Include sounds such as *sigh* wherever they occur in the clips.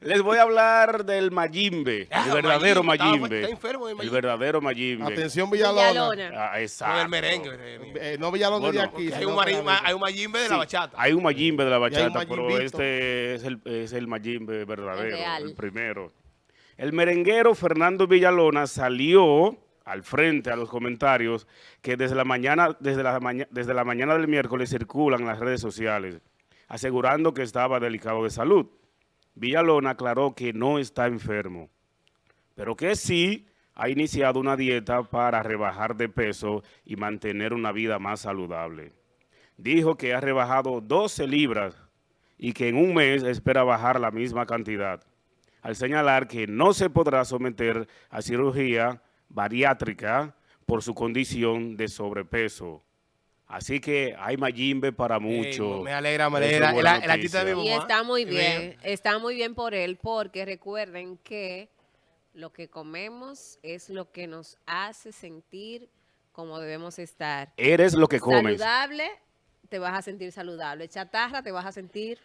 Les voy a hablar del Mayimbe, Ah, el verdadero Mayimbe, está- Mayimbe. está enfermo de El verdadero Mayimbe. Atención Villalona. Villalona. Ah, exacto. el merengue. eh, Eh, no Villalona de aquí. Hay un, mari- que la- ma- hay un mayimbe de la Sí, bachata. Hay un Mayimbe de la bachata, pero este es el, es el Mayimbe verdadero, el primero. El merenguero Fernando Villalona salió al frente a los comentarios que desde la mañana, desde la, mañana del miércoles circulan en las redes sociales, asegurando que estaba delicado de salud. Villalona aclaró que no está enfermo, pero que sí ha iniciado una dieta para rebajar de peso y mantener una vida más saludable. Dijo que ha rebajado 12 libras y que en un mes espera bajar la misma cantidad, al señalar que no se podrá someter a cirugía bariátrica por su condición de sobrepeso. Así que hay Mayimbe para mucho. Ey, me alegra, me alegra. El, buena el artista de mi noticia. Y está muy bien, está muy bien por él, porque recuerden que lo que comemos es lo que nos hace sentir como debemos estar. Eres lo que comes. Saludable, te vas a sentir saludable. Chatarra, te vas a sentir...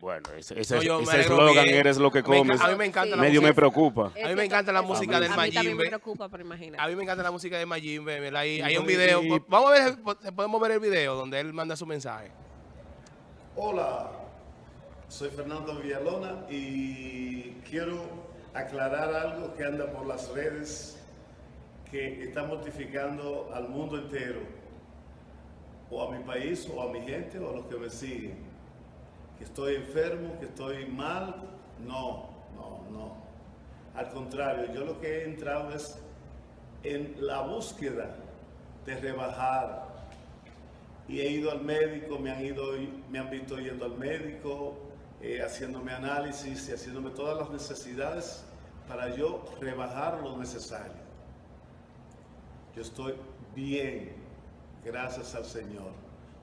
Bueno, ese ese- No, yo me ese alegro eslogan, bien. eres lo que comes, A mí me encanta Sí. la medio música. me preocupa. A mí me encanta la música del A mí también Mayimbe. me preocupa, pero imagínate. A mí me encanta la música de Mayimbe. Hay, hay un video. Vamos a ver, podemos ver el video donde él manda su mensaje. Hola, soy Fernando Villalona y quiero aclarar algo que anda por las redes que está mortificando al mundo entero, o a mi país, o a mi gente, o a los que me siguen. Estoy enfermo, que estoy mal, no, no, no. Al contrario, yo lo que he entrado es en la búsqueda de rebajar, y he ido al médico, me han ido, me han visto yendo al médico, eh, haciéndome análisis y haciéndome todas las necesidades para yo rebajar lo necesario. Yo estoy bien, gracias al Señor.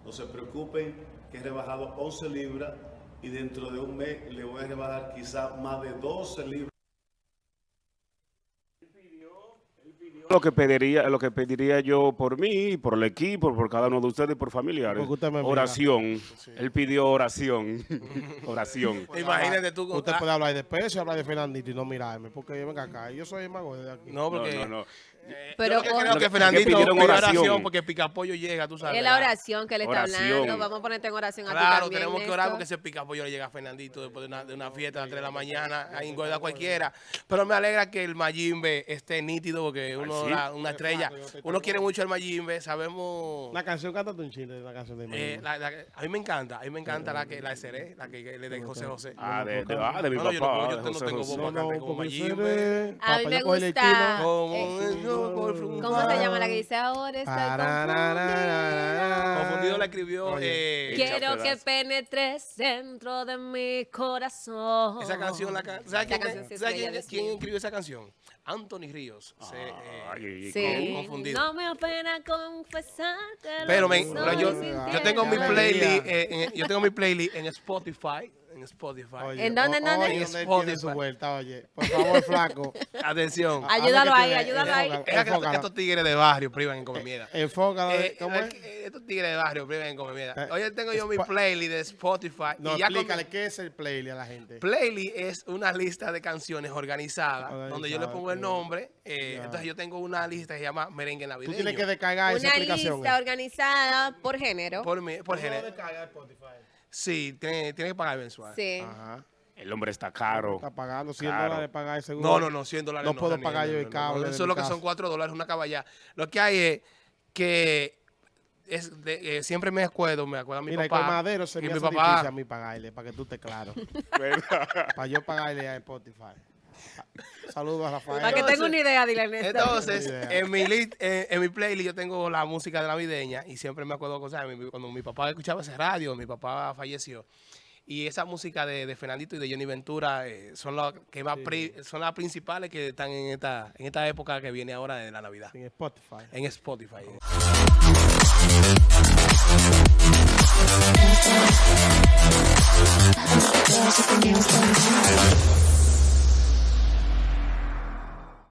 No se preocupen que he rebajado 11 libras y dentro de un mes le voy a rebajar quizá más de 12 libras. Lo que pediría, lo que pediría yo por mí, por el equipo, por cada uno de ustedes y por familiares. Oración. Él pidió oración. *laughs* oración. Imagínate tú con. Usted puede hablar de peso y hablar de Fernandito y no mirarme, porque venga acá, yo soy el mago de aquí. No, No, porque. no, no. Eh, Pero yo lo que con- creo que Fernandito que oración. oración porque Picapollo llega, tú sabes. Es la oración que le está Oración. hablando. Vamos a ponerte en oración a ti Claro, también, tenemos que orar porque ese picapollo le llega a Fernandito después de una, de una fiesta a las 3 de la mañana, a engordar a cualquiera. Pero me alegra que el Mayimbe esté nítido porque uno, sí. la- una estrella. Uno quiere mucho al Mayimbe, sabemos. Una canción, cántate un chile la canción de eh, Mayimbe. la- la- a mí me encanta, a mí me encanta la que la seré, la que, le de José José. Ah, de, de- ah, de mi No, no, yo no papá. tengo voz. No, cante como Mayimbe. A mí papá, me el gusta- ¿Cómo se llama la que dice ahora? Estoy. Confundido la escribió. Oye. eh, Quiero que penetres dentro de mi corazón. Esa canción, la can- ¿sabes, Esa quién, canción sí es ¿sabes bella, quién- Dios quién mío. escribió esa canción? Anthony Ríos. Se, eh, Ay, Sí, confundido. no me apena confesarte pero yo, yo tengo mi playlist, eh, en- yo tengo mi playlist en Spotify, en Spotify. Oye, ¿En dónde, en dónde? Oye, En Spotify. tiene su vuelta, oye. Por favor, flaco. *laughs* Atención. Ay, Ayúdalo ahí, ayúdalo ahí. Estos tigres de barrio privan en comer mierda. Enfócalo. Eh, ¿Cómo eh, es? eh, estos tigres de barrio privan en comer mierda. Oye, tengo yo mi playlist de Spotify. No, y ya con- explícale qué es el playlist a la gente. Playlist es una lista de canciones organizadas, Organizada, donde yo le pongo el nombre. eh. Entonces yo tengo una lista que se llama Merengue Tú Navideño. tienes que descargar esa Una aplicación. lista eh. organizada por género. Por, mi- por Tú género. Sí, tiene, tiene que pagar mensual. Sí. Ajá. El hombre está caro. Está pagando 100 Claro. dólares pagar el seguro. No, no, no, 100 dólares. No puedo Daniel, pagar yo no, el no, no, cable Eso es lo que son 4 dólares, una caballa. Lo que hay es que es de- eh, siempre me acuerdo, me acuerdo a mi Mira, papá. con madero se me mi hace papá- difícil a mí pagarle, para que tú estés claro. *laughs* Para yo pagarle a Spotify. Saludos a Rafael. Para que tenga una idea, dile Néstor. Entonces, en mi, lit- en, en mi playlist yo tengo la música de navideña y siempre me acuerdo cosas. Cuando mi papá escuchaba ese radio, mi papá falleció. Y esa música de, de Fernandito y de Johnny Ventura eh, son, las que más pri- son las principales que están en esta, en esta época que viene ahora de la Navidad. En Spotify. En Spotify.